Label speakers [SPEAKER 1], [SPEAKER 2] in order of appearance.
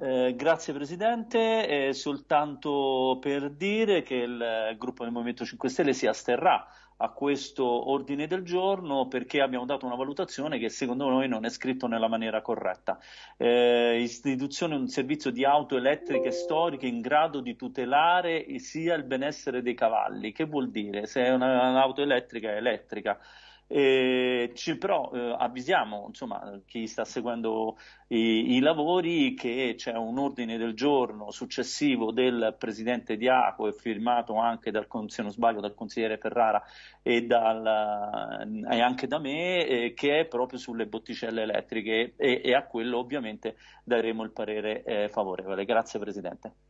[SPEAKER 1] Eh, grazie Presidente, eh, soltanto per dire che il gruppo del Movimento 5 Stelle si asterrà a questo ordine del giorno perché abbiamo dato una valutazione che secondo noi non è scritto nella maniera corretta. Eh, istituzione un servizio di auto elettriche storiche in grado di tutelare sia il benessere dei cavalli. Che vuol dire? Se è un'auto elettrica è elettrica. Eh, ci, però eh, avvisiamo insomma, chi sta seguendo i, i, lavori che c'è un ordine del giorno successivo del presidente Diaco e firmato anche dal, se non sbaglio, dal consigliere Ferrara e, dal, e anche da me eh, che è proprio sulle botticelle elettriche e, e, a quello ovviamente daremo il parere eh, favorevole. Grazie Presidente.